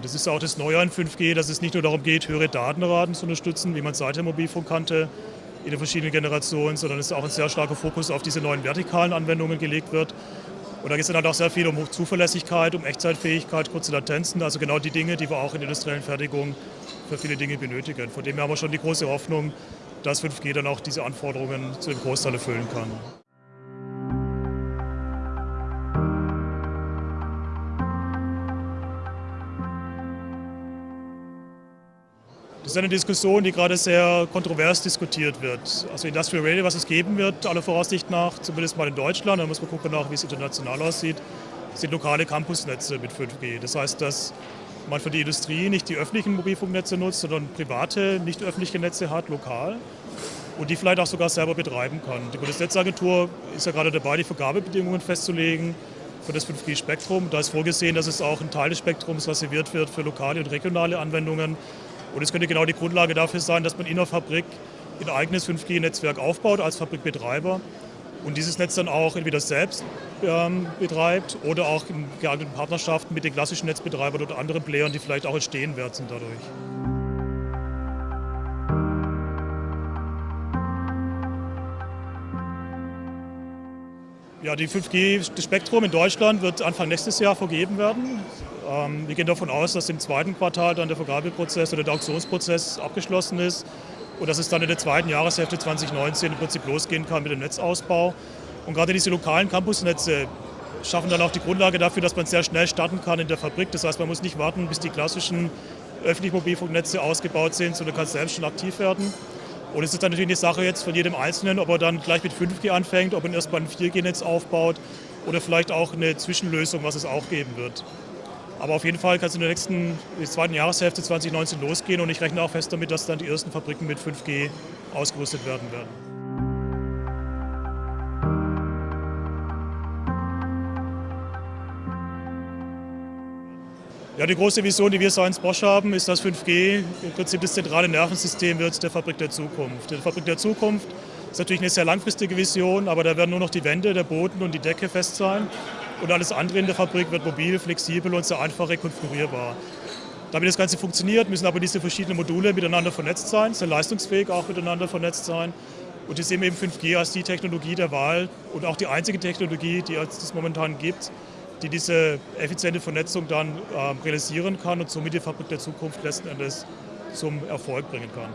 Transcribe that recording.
Das ist auch das Neue an 5G, dass es nicht nur darum geht, höhere Datenraten zu unterstützen, wie man es seit dem Mobilfunk kannte, in den verschiedenen Generationen, sondern es auch ein sehr starker Fokus auf diese neuen vertikalen Anwendungen gelegt wird. Und da geht es dann halt auch sehr viel um Zuverlässigkeit, um Echtzeitfähigkeit, kurze Latenzen, also genau die Dinge, die wir auch in der industriellen Fertigung für viele Dinge benötigen. Von dem her haben wir schon die große Hoffnung, dass 5G dann auch diese Anforderungen zu dem Großteil erfüllen kann. Das ist eine Diskussion, die gerade sehr kontrovers diskutiert wird. Also Industrial Radio, was es geben wird, aller Voraussicht nach, zumindest mal in Deutschland, da muss man gucken wie es international aussieht, sind lokale Campusnetze mit 5G. Das heißt, dass man für die Industrie nicht die öffentlichen Mobilfunknetze nutzt, sondern private, nicht öffentliche Netze hat, lokal und die vielleicht auch sogar selber betreiben kann. Die Bundesnetzagentur ist ja gerade dabei, die Vergabebedingungen festzulegen für das 5G-Spektrum. Da ist vorgesehen, dass es auch ein Teil des Spektrums reserviert wird für lokale und regionale Anwendungen. Und es könnte genau die Grundlage dafür sein, dass man in der Fabrik ein eigenes 5G-Netzwerk aufbaut als Fabrikbetreiber und dieses Netz dann auch entweder selbst ähm, betreibt oder auch in geeigneten Partnerschaften mit den klassischen Netzbetreibern oder anderen Playern, die vielleicht auch entstehen werden dadurch. Ja, die 5G-Spektrum in Deutschland wird Anfang nächstes Jahr vergeben werden. Ähm, wir gehen davon aus, dass im zweiten Quartal dann der Vergabeprozess oder der Auktionsprozess abgeschlossen ist und dass es dann in der zweiten Jahreshälfte 2019 im Prinzip losgehen kann mit dem Netzausbau. Und gerade diese lokalen Campusnetze schaffen dann auch die Grundlage dafür, dass man sehr schnell starten kann in der Fabrik. Das heißt, man muss nicht warten, bis die klassischen öffentlichen Mobilfunknetze ausgebaut sind, sondern kann selbst schon aktiv werden. Und es ist dann natürlich eine Sache jetzt von jedem Einzelnen, ob er dann gleich mit 5G anfängt, ob er erstmal ein 4G-Netz aufbaut oder vielleicht auch eine Zwischenlösung, was es auch geben wird. Aber auf jeden Fall kann es in der nächsten, in der zweiten Jahreshälfte 2019 losgehen und ich rechne auch fest damit, dass dann die ersten Fabriken mit 5G ausgerüstet werden werden. Ja, die große Vision, die wir Science Bosch haben, ist, dass 5G im Prinzip das zentrale Nervensystem wird der Fabrik der Zukunft. Die Fabrik der Zukunft ist natürlich eine sehr langfristige Vision, aber da werden nur noch die Wände, der Boden und die Decke fest sein. Und alles andere in der Fabrik wird mobil, flexibel und sehr einfach rekonfigurierbar. Damit das Ganze funktioniert, müssen aber diese verschiedenen Module miteinander vernetzt sein, sehr leistungsfähig auch miteinander vernetzt sein. Und wir sehen eben 5G als die Technologie der Wahl und auch die einzige Technologie, die es momentan gibt, die diese effiziente Vernetzung dann äh, realisieren kann und somit die Fabrik der Zukunft letzten Endes zum Erfolg bringen kann.